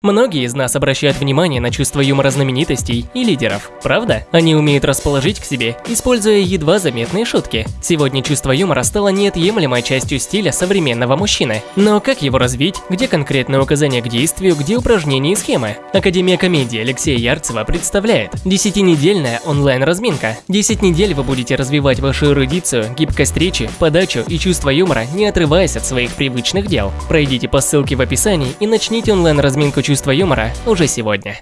Многие из нас обращают внимание на чувство юмора знаменитостей и лидеров, правда? Они умеют расположить к себе, используя едва заметные шутки. Сегодня чувство юмора стало неотъемлемой частью стиля современного мужчины. Но как его развить? Где конкретные указания к действию, где упражнения и схемы? Академия комедии Алексея Ярцева представляет 10-недельная онлайн-разминка. 10 недель вы будете развивать вашу эрудицию, гибкость речи, подачу и чувство юмора, не отрываясь от своих привычных дел. Пройдите по ссылке в описании и начните онлайн-разминку чувства юмора уже сегодня.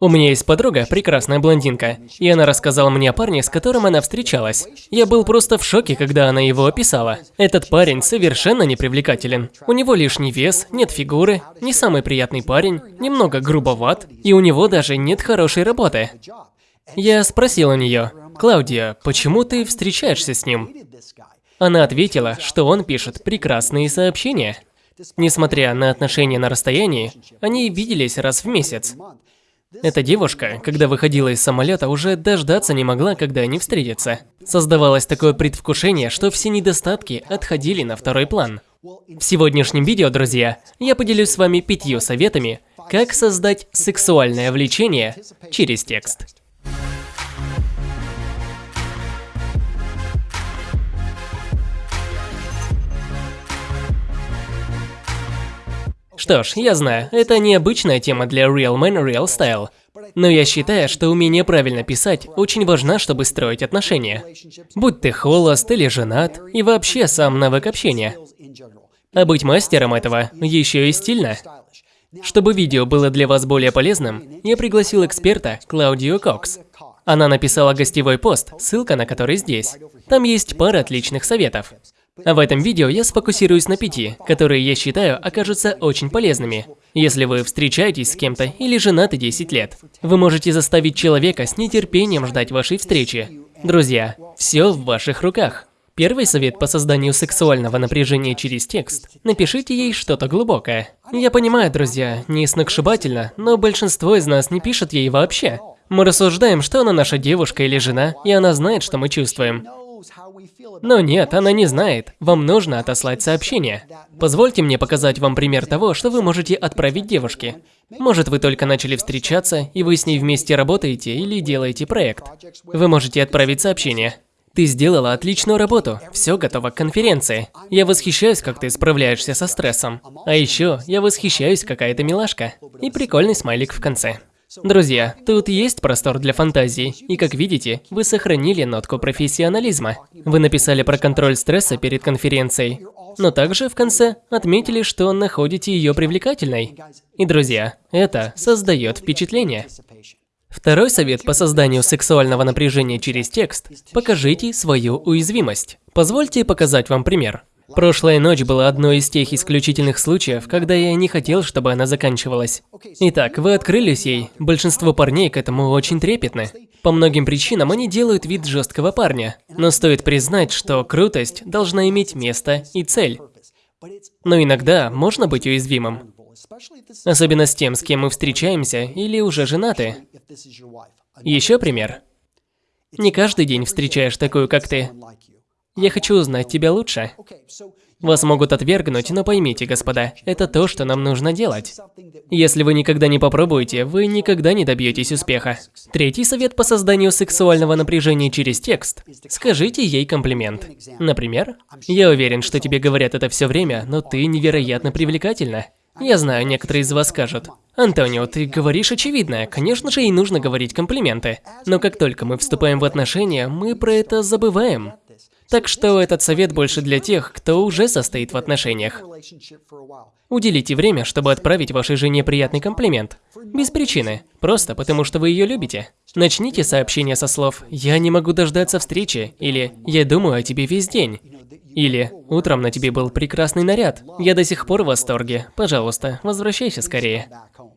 У меня есть подруга, прекрасная блондинка, и она рассказала мне о парне, с которым она встречалась. Я был просто в шоке, когда она его описала. Этот парень совершенно непривлекателен. У него лишний вес, нет фигуры, не самый приятный парень, немного грубоват, и у него даже нет хорошей работы. Я спросил у нее, «Клаудия, почему ты встречаешься с ним?» Она ответила, что он пишет прекрасные сообщения. Несмотря на отношения на расстоянии, они виделись раз в месяц. Эта девушка, когда выходила из самолета, уже дождаться не могла, когда они встретятся. Создавалось такое предвкушение, что все недостатки отходили на второй план. В сегодняшнем видео, друзья, я поделюсь с вами пятью советами, как создать сексуальное влечение через текст. Что ж, я знаю, это необычная тема для Real Man Real Style. Но я считаю, что умение правильно писать очень важно, чтобы строить отношения. Будь ты холост или женат, и вообще сам навык общения. А быть мастером этого еще и стильно. Чтобы видео было для вас более полезным, я пригласил эксперта Клаудио Кокс. Она написала гостевой пост, ссылка на который здесь. Там есть пара отличных советов. В этом видео я сфокусируюсь на пяти, которые я считаю окажутся очень полезными. Если вы встречаетесь с кем-то или женаты 10 лет, вы можете заставить человека с нетерпением ждать вашей встречи. Друзья, все в ваших руках. Первый совет по созданию сексуального напряжения через текст. Напишите ей что-то глубокое. Я понимаю, друзья, не сногсшибательно, но большинство из нас не пишет ей вообще. Мы рассуждаем, что она наша девушка или жена, и она знает, что мы чувствуем. Но нет, она не знает. Вам нужно отослать сообщение. Позвольте мне показать вам пример того, что вы можете отправить девушке. Может, вы только начали встречаться, и вы с ней вместе работаете или делаете проект. Вы можете отправить сообщение. Ты сделала отличную работу, все готово к конференции. Я восхищаюсь, как ты справляешься со стрессом. А еще я восхищаюсь, какая ты милашка. И прикольный смайлик в конце. Друзья, тут есть простор для фантазии, и как видите, вы сохранили нотку профессионализма. Вы написали про контроль стресса перед конференцией, но также в конце отметили, что находите ее привлекательной. И, друзья, это создает впечатление. Второй совет по созданию сексуального напряжения через текст – покажите свою уязвимость. Позвольте показать вам пример. Прошлая ночь была одной из тех исключительных случаев, когда я не хотел, чтобы она заканчивалась. Итак, вы открылись ей. Большинство парней к этому очень трепетны. По многим причинам они делают вид жесткого парня. Но стоит признать, что крутость должна иметь место и цель. Но иногда можно быть уязвимым. Особенно с тем, с кем мы встречаемся или уже женаты. Еще пример. Не каждый день встречаешь такую, как ты. Я хочу узнать тебя лучше. Вас могут отвергнуть, но поймите, господа, это то, что нам нужно делать. Если вы никогда не попробуете, вы никогда не добьетесь успеха. Третий совет по созданию сексуального напряжения через текст. Скажите ей комплимент. Например, «Я уверен, что тебе говорят это все время, но ты невероятно привлекательна». Я знаю, некоторые из вас скажут, «Антонио, ты говоришь очевидное, конечно же ей нужно говорить комплименты». Но как только мы вступаем в отношения, мы про это забываем. Так что этот совет больше для тех, кто уже состоит в отношениях. Уделите время, чтобы отправить вашей жене приятный комплимент. Без причины. Просто потому, что вы ее любите. Начните сообщение со слов «Я не могу дождаться встречи» или «Я думаю о тебе весь день». Или «Утром на тебе был прекрасный наряд. Я до сих пор в восторге. Пожалуйста, возвращайся скорее».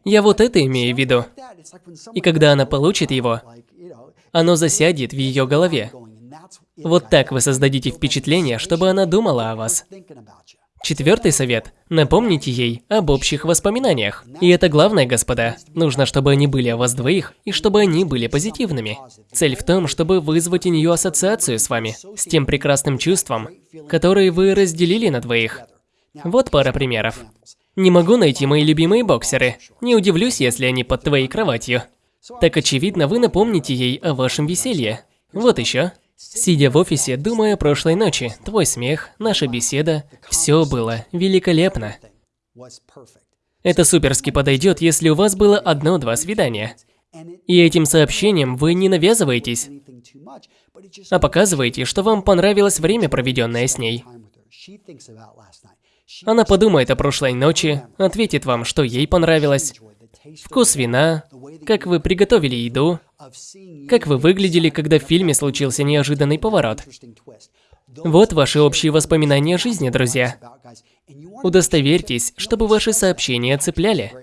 Я вот это имею в виду. И когда она получит его, оно засядет в ее голове. Вот так вы создадите впечатление, чтобы она думала о вас. Четвертый совет. Напомните ей об общих воспоминаниях. И это главное, господа. Нужно, чтобы они были о вас двоих, и чтобы они были позитивными. Цель в том, чтобы вызвать у нее ассоциацию с вами, с тем прекрасным чувством, которое вы разделили на двоих. Вот пара примеров. Не могу найти мои любимые боксеры. Не удивлюсь, если они под твоей кроватью. Так очевидно, вы напомните ей о вашем веселье. Вот еще. Сидя в офисе, думая о прошлой ночи, твой смех, наша беседа, все было великолепно. Это суперски подойдет, если у вас было одно-два свидания. И этим сообщением вы не навязываетесь, а показываете, что вам понравилось время, проведенное с ней. Она подумает о прошлой ночи, ответит вам, что ей понравилось, вкус вина, как вы приготовили еду, как вы выглядели, когда в фильме случился неожиданный поворот. Вот ваши общие воспоминания о жизни, друзья. Удостоверьтесь, чтобы ваши сообщения цепляли.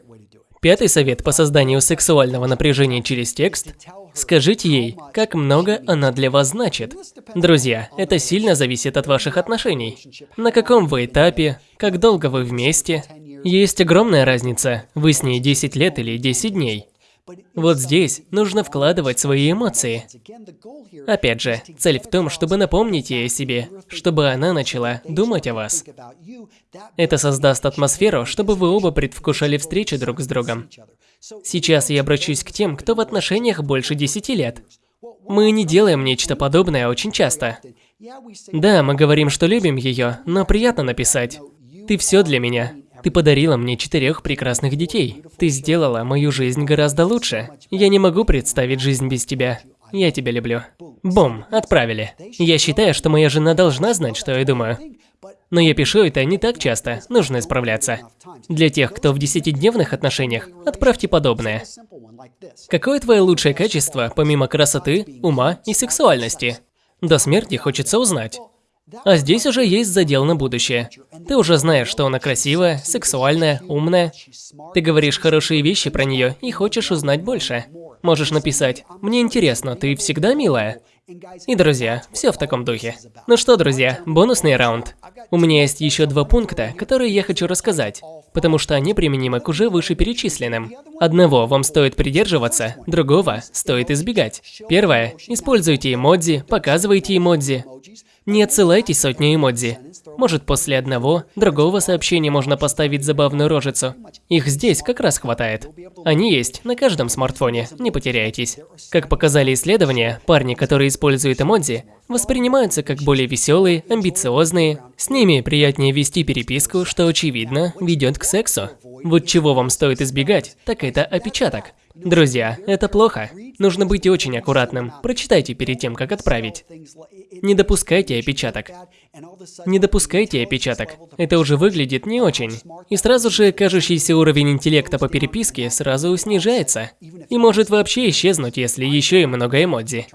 Пятый совет по созданию сексуального напряжения через текст – скажите ей, как много она для вас значит. Друзья, это сильно зависит от ваших отношений. На каком вы этапе, как долго вы вместе. Есть огромная разница, вы с ней 10 лет или 10 дней. Вот здесь нужно вкладывать свои эмоции. Опять же, цель в том, чтобы напомнить ей о себе, чтобы она начала думать о вас. Это создаст атмосферу, чтобы вы оба предвкушали встречи друг с другом. Сейчас я обращусь к тем, кто в отношениях больше 10 лет. Мы не делаем нечто подобное очень часто. Да, мы говорим, что любим ее, но приятно написать. Ты все для меня. Ты подарила мне четырех прекрасных детей. Ты сделала мою жизнь гораздо лучше. Я не могу представить жизнь без тебя. Я тебя люблю. Бум, отправили. Я считаю, что моя жена должна знать, что я думаю. Но я пишу это не так часто, нужно исправляться. Для тех, кто в десятидневных отношениях, отправьте подобное. Какое твое лучшее качество, помимо красоты, ума и сексуальности? До смерти хочется узнать. А здесь уже есть задел на будущее. Ты уже знаешь, что она красивая, сексуальная, умная. Ты говоришь хорошие вещи про нее и хочешь узнать больше. Можешь написать «Мне интересно, ты всегда милая?» И, друзья, все в таком духе. Ну что, друзья, бонусный раунд. У меня есть еще два пункта, которые я хочу рассказать, потому что они применимы к уже вышеперечисленным. Одного вам стоит придерживаться, другого стоит избегать. Первое. Используйте эмодзи, показывайте эмодзи. Не отсылайте сотни эмодзи. Может, после одного, другого сообщения можно поставить забавную рожицу. Их здесь как раз хватает. Они есть на каждом смартфоне, не потеряйтесь. Как показали исследования, парни, которые используют эмодзи, воспринимаются как более веселые, амбициозные. С ними приятнее вести переписку, что, очевидно, ведет к сексу. Вот чего вам стоит избегать, так это опечаток. Друзья, это плохо. Нужно быть очень аккуратным. Прочитайте перед тем, как отправить. Не допускайте опечаток. Не допускайте опечаток. Это уже выглядит не очень. И сразу же кажущийся уровень интеллекта по переписке сразу снижается. И может вообще исчезнуть, если еще и много эмодзи.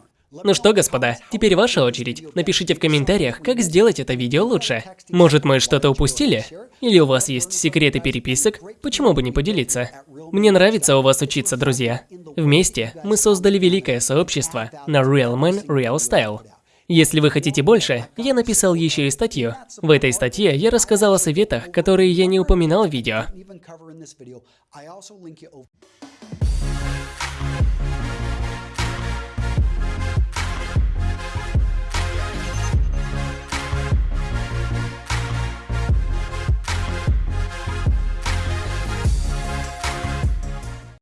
Ну что, господа, теперь ваша очередь. Напишите в комментариях, как сделать это видео лучше. Может, мы что-то упустили? Или у вас есть секреты переписок? Почему бы не поделиться? Мне нравится у вас учиться, друзья. Вместе мы создали великое сообщество на Real Man Real Style. Если вы хотите больше, я написал еще и статью. В этой статье я рассказал о советах, которые я не упоминал в видео.